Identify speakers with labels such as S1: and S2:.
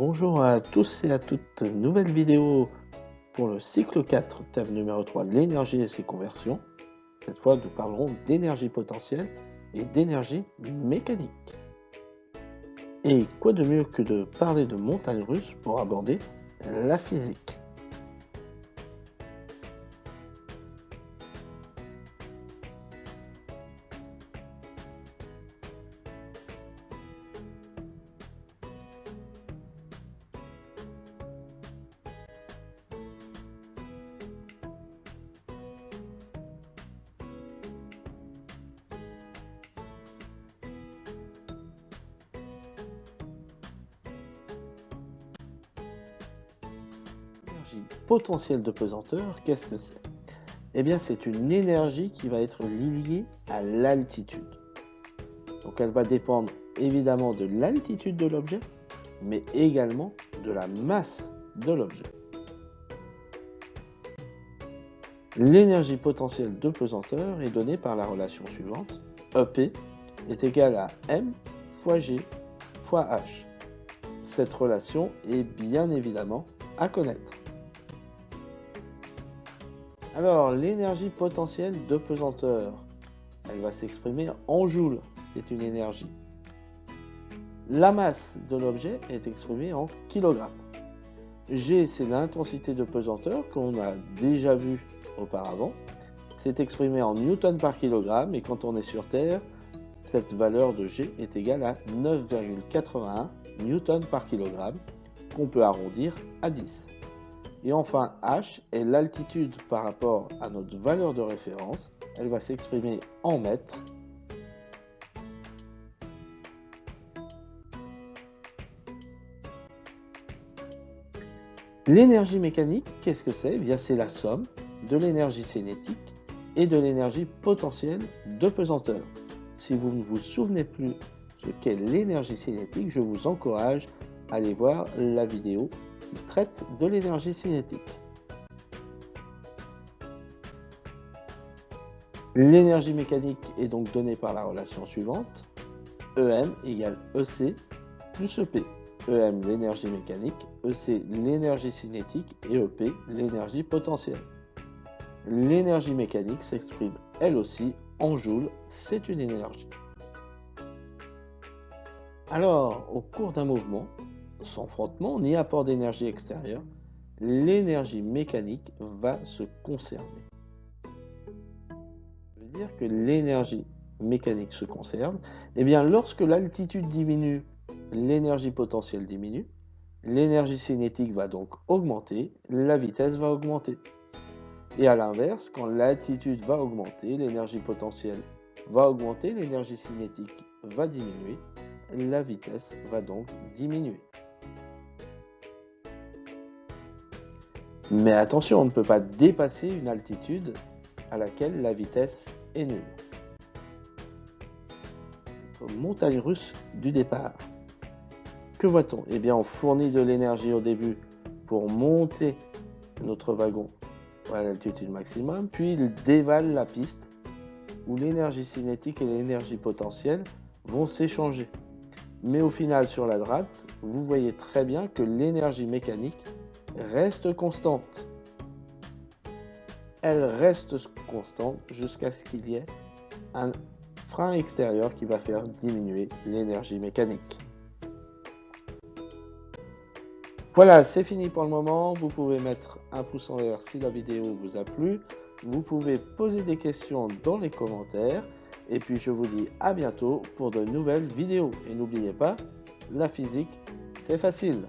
S1: Bonjour à tous et à toutes, nouvelle vidéo pour le cycle 4, thème numéro 3, l'énergie et ses conversions. Cette fois, nous parlerons d'énergie potentielle et d'énergie mécanique. Et quoi de mieux que de parler de montagnes russes pour aborder la physique? Potentiel de pesanteur, qu'est-ce que c'est? Eh bien, c'est une énergie qui va être liée à l'altitude. Donc, elle va dépendre évidemment de l'altitude de l'objet, mais également de la masse de l'objet. L'énergie potentielle de pesanteur est donnée par la relation suivante. EP est égal à M fois G fois H. Cette relation est bien évidemment à connaître. Alors, l'énergie potentielle de pesanteur, elle va s'exprimer en joules, c'est une énergie. La masse de l'objet est exprimée en kilogrammes. G, c'est l'intensité de pesanteur qu'on a déjà vu auparavant. C'est exprimé en newton par kilogramme et quand on est sur Terre, cette valeur de G est égale à 9,81 newton par kilogramme qu'on peut arrondir à 10. Et enfin, h est l'altitude par rapport à notre valeur de référence. Elle va s'exprimer en mètres. L'énergie mécanique, qu'est-ce que c'est? Eh c'est la somme de l'énergie cinétique et de l'énergie potentielle de pesanteur. Si vous ne vous souvenez plus ce qu'est l'énergie cinétique, je vous encourage à aller voir la vidéo traite de l'énergie cinétique. L'énergie mécanique est donc donnée par la relation suivante. EM égale EC plus EP. EM l'énergie mécanique, EC l'énergie cinétique et EP l'énergie potentielle. L'énergie mécanique s'exprime elle aussi en joules, c'est une énergie. Alors, au cours d'un mouvement, sans frottement ni apport d'énergie extérieure, l'énergie mécanique va se conserver. Ça veut dire que l'énergie mécanique se conserve. Eh bien, lorsque l'altitude diminue, l'énergie potentielle diminue, l'énergie cinétique va donc augmenter, la vitesse va augmenter. Et à l'inverse, quand l'altitude va augmenter, l'énergie potentielle va augmenter, l'énergie cinétique va diminuer, la vitesse va donc diminuer. Mais attention, on ne peut pas dépasser une altitude à laquelle la vitesse est nulle. Montagne russe du départ. Que voit-on? Eh bien, on fournit de l'énergie au début pour monter notre wagon à l'altitude maximum, puis il dévale la piste où l'énergie cinétique et l'énergie potentielle vont s'échanger. Mais au final, sur la droite, vous voyez très bien que l'énergie mécanique reste constante. Elle reste constante jusqu'à ce qu'il y ait un frein extérieur qui va faire diminuer l'énergie mécanique. Voilà, c'est fini pour le moment. Vous pouvez mettre un pouce en l'air si la vidéo vous a plu. Vous pouvez poser des questions dans les commentaires. Et puis je vous dis à bientôt pour de nouvelles vidéos. Et n'oubliez pas, la physique, c'est facile.